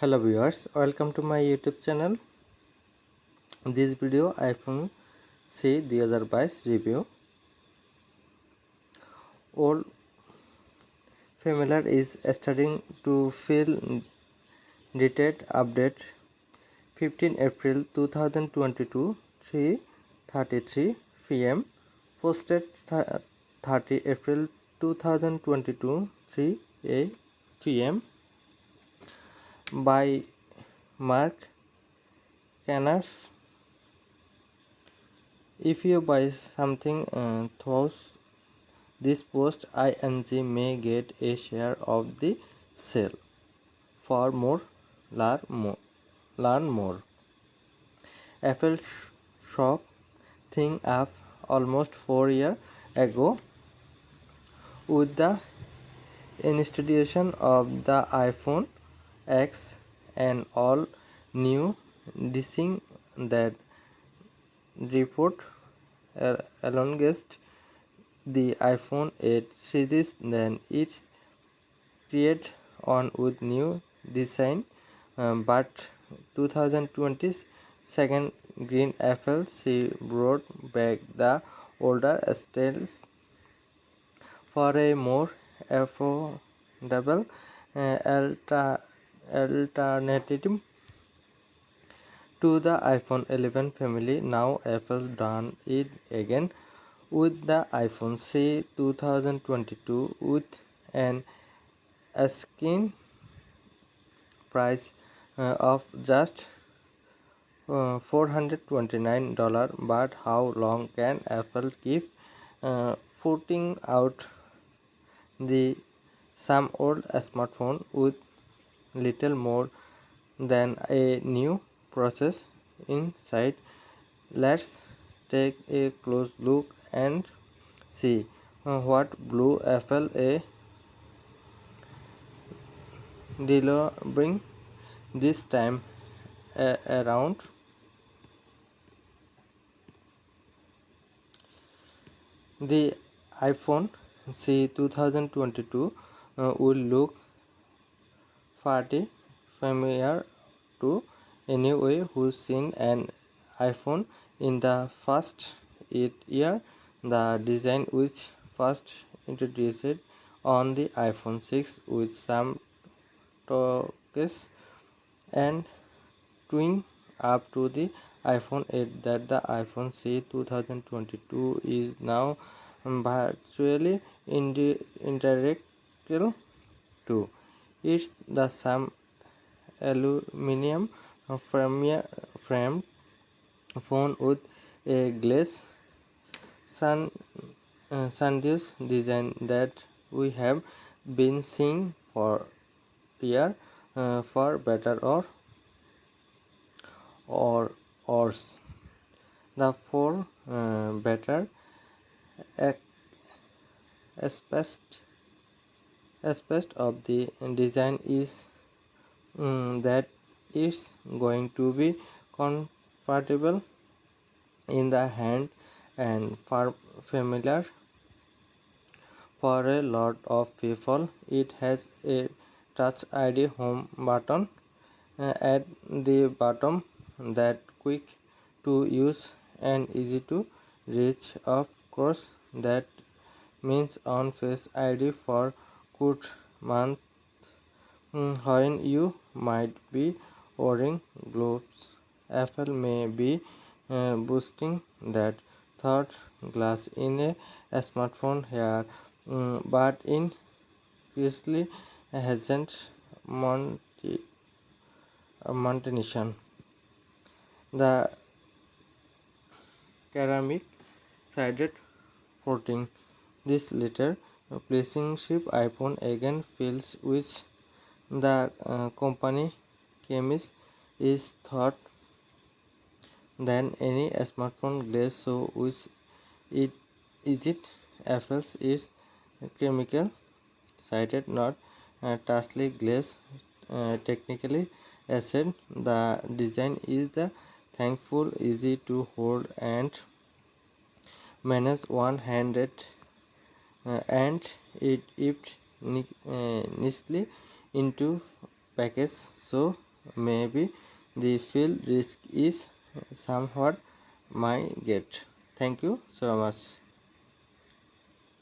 hello viewers welcome to my youtube channel this video iphone c 2022 review old familiar is starting to feel dated update 15 april 2022 3:33 pm posted 30 april 2022 3 a pm by Mark Canners. If you buy something uh, through this post, ING may get a share of the sale. For more, learn more. Learn more. Apple shop thing up almost four years ago with the institution of the iPhone X and all new design that report elongates the iPhone 8 series then it's create on with new design um, but 2020 second green FLC brought back the older styles for a more affordable uh, alternative to the iPhone 11 family. Now Apple's done it again with the iPhone SE 2022 with an asking price uh, of just uh, $429 but how long can Apple keep uh, putting out the some old smartphone with little more than a new process inside. Let's take a close look and see uh, what blue apple a delivering this time uh, around. The iPhone SE 2022 uh, will look party familiar to anyone who's seen an iPhone in the first eight year. The design which first introduced on the iPhone 6 with some tweaks and twin up to the iPhone 8 that the iPhone SE 2022 is now virtually identical to. It's the same aluminum framed phone with a glass sun uh, design that we have been seeing for year uh, for better or or worse. The for uh, better aspect aspect of the design is um, that it's going to be comfortable in the hand and familiar for a lot of people. It has a touch id home button uh, at the bottom that quick to use and easy to reach. Of course that means on face id for good month hmm, when you might be wearing gloves apple may be uh, boosting that third glass in a, a smartphone here um, but in Presley hasn't Monty, uh. The ceramic sided coating this letter placing ship iPhone again feels which the uh, company chemist is thought than any smartphone glass so which it is it Apple's is chemical cited not uh, Tasly glass uh, technically said the design is the thankful easy to hold and manage one-handed and it it uh, nicely into package. So maybe the field risk is somewhat my get. Thank you so much